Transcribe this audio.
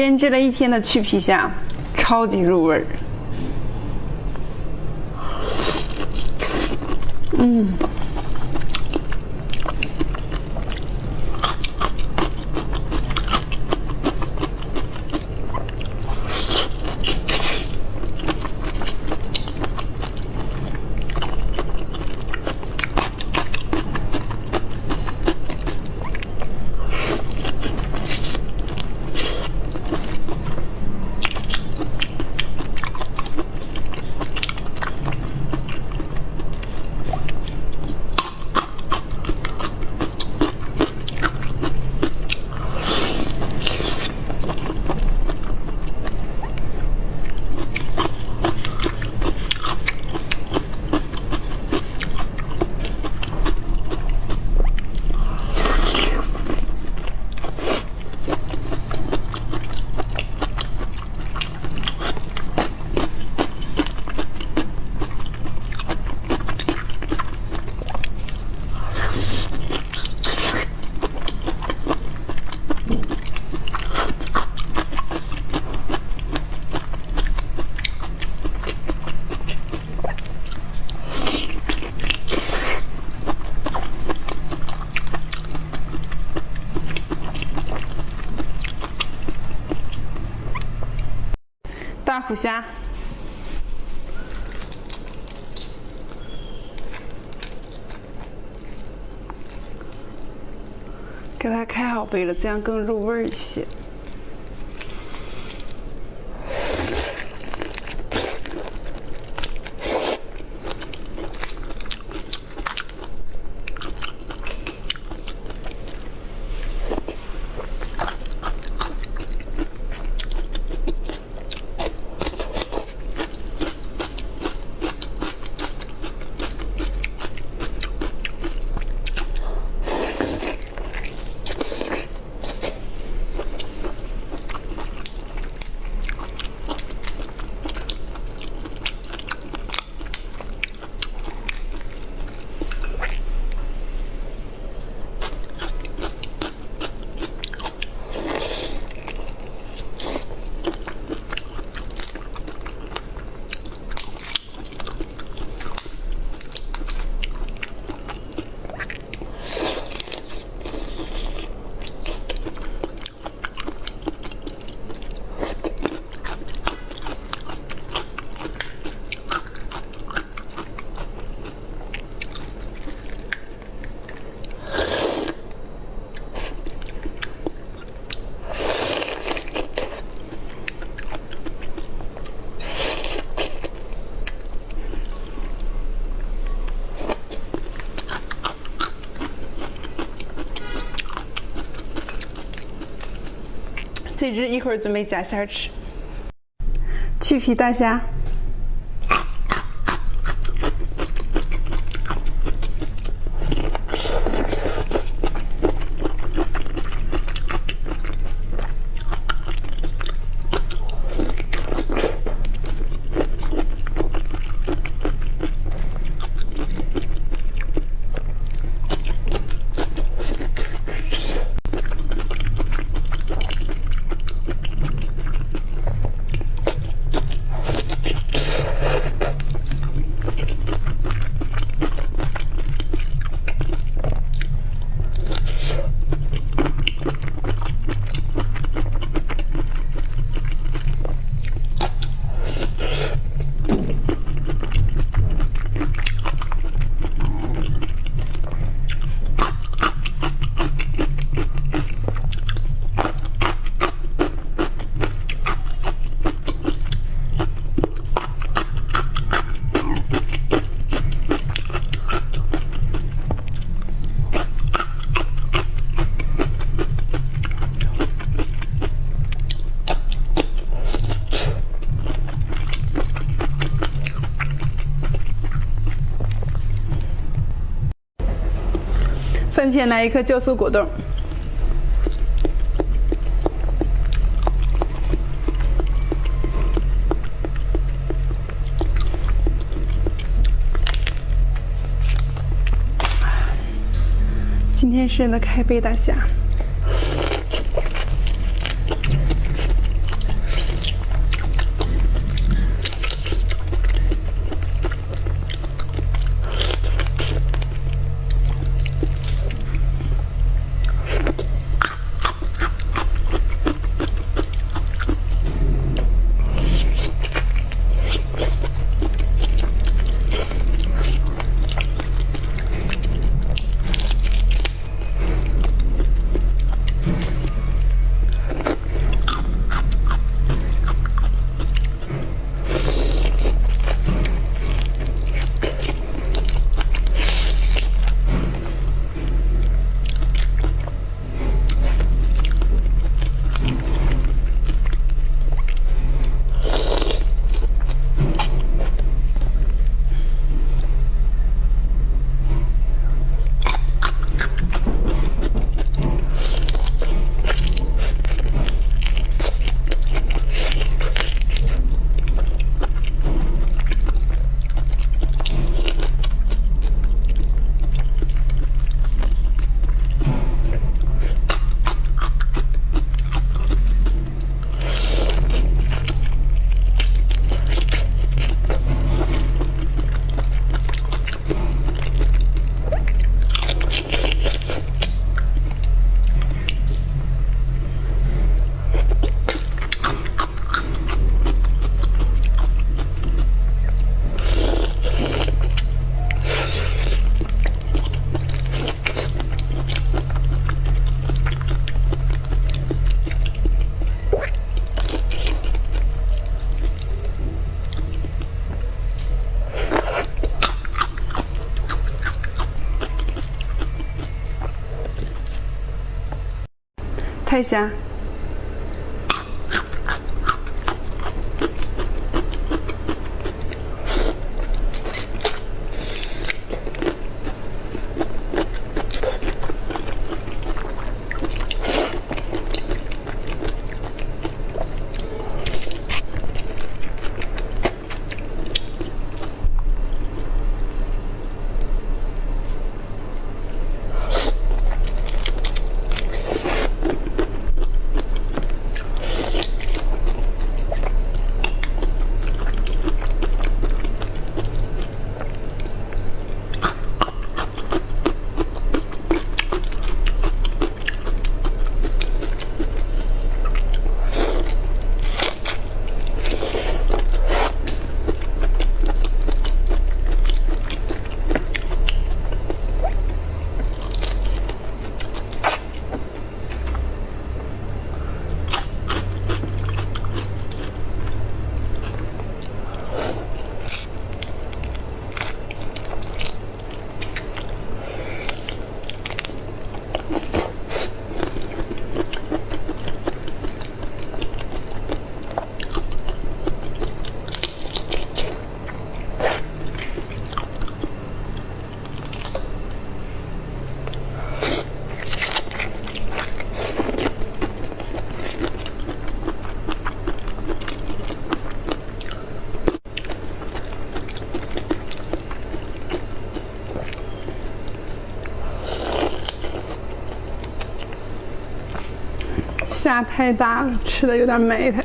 腌制了一天的去皮虾，超级入味儿。嗯。大虎虾，给它开好背了，这样更入味一些。这只一会儿准备夹馅吃。去皮大虾。饭前来一颗酵素果冻。今天是的开背大虾。看一下虾太大了，吃的有点美态。